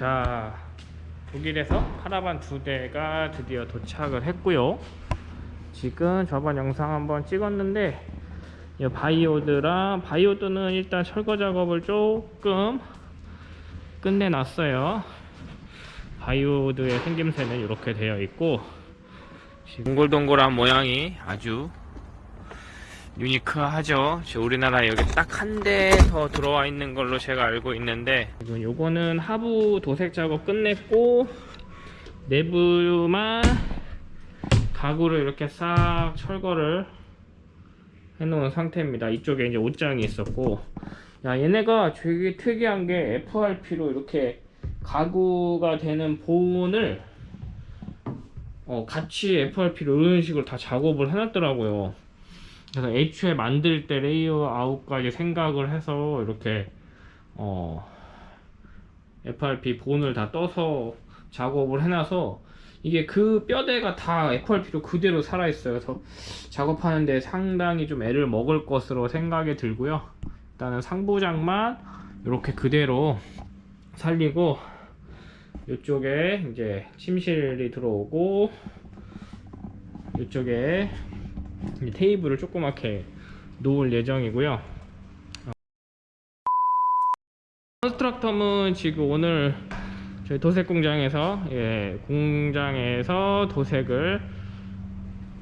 자 독일에서 카라반 두 대가 드디어 도착을 했고요. 지금 저번 영상 한번 찍었는데 이 바이오드랑 바이오드는 일단 철거 작업을 조금 끝내놨어요. 바이오드의 생김새는 이렇게 되어 있고 동글동글한 모양이 아주 유니크하죠. 우리나라에 여기 딱 한 대 더 들어와 있는 걸로 제가 알고 있는데 요거는 하부 도색 작업 끝냈고 내부만 가구를 이렇게 싹 철거를 해놓은 상태입니다. 이쪽에 이제 옷장이 있었고 야 얘네가 되게 특이한 게 FRP로 이렇게 가구가 되는 본을 어, 같이 FRP로 이런 식으로 다 작업을 해놨더라고요. 그래서 애초에 만들 때 레이아웃까지 생각을 해서 이렇게 어 FRP 본을 다 떠서 작업을 해놔서 이게 그 뼈대가 다 FRP로 그대로 살아있어요. 그래서 작업하는데 상당히 좀 애를 먹을 것으로 생각이 들고요. 일단은 상부장만 이렇게 그대로 살리고 이쪽에 이제 침실이 들어오고 이쪽에 이 테이블을 조그맣게 놓을 예정이고요. 어. Constructam은 지금 오늘 저희 도색 공장에서 예, 공장에서 도색을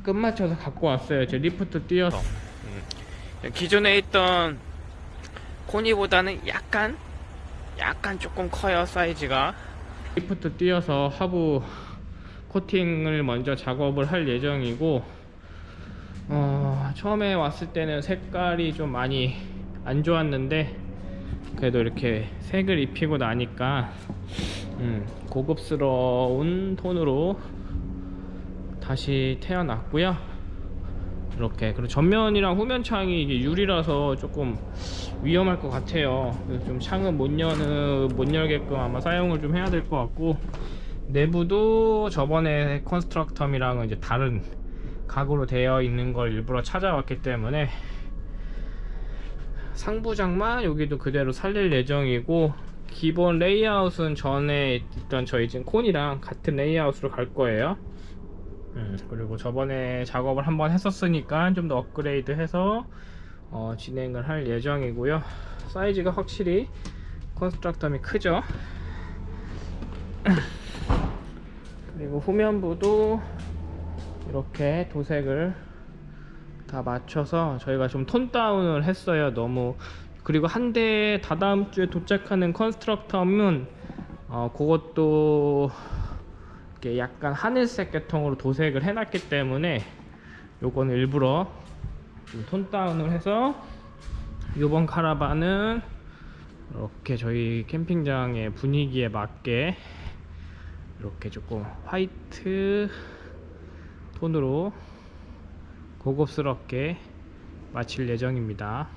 끝마쳐서 갖고 왔어요. 제 리프트 띄어서 음. 기존에 있던 코니보다는 약간 약간 조금 커요 사이즈가 리프트 띄어서 하부 코팅을 먼저 작업을 할 예정이고 어, 처음에 왔을 때는 색깔이 좀 많이 안 좋았는데 그래도 이렇게 색을 입히고 나니까 음, 고급스러운 톤으로 다시 태어났고요. 이렇게 그리고 전면이랑 후면 창이 이게 유리라서 조금 위험할 것 같아요. 좀 창은 못 여는 못 열게끔 아마 사용을 좀 해야 될 것 같고 내부도 저번에 컨스트럭텀이랑은 이제 다른 가구로 되어 있는 걸 일부러 찾아왔기 때문에 상부장만 여기도 그대로 살릴 예정이고 기본 레이아웃은 전에 있던 저희 지금 콘이랑 같은 레이아웃으로 갈 거예요. 음, 그리고 저번에 작업을 한번 했었으니까 좀 더 업그레이드 해서 어, 진행을 할 예정이고요. 사이즈가 확실히 Constructam이 크죠? 그리고 후면부도 이렇게 도색을 다 맞춰서 저희가 좀 톤 다운을 했어요 너무. 그리고 한대 다다음 주에 도착하는 컨스트럭텀은 어 그것도 이렇게 약간 하늘색 계통으로 도색을 해놨기 때문에 요거는 일부러 좀톤 다운을 해서 요번 카라반은 이렇게 저희 캠핑장의 분위기에 맞게 이렇게 조금 화이트 톤으로 고급스럽게 마칠 예정입니다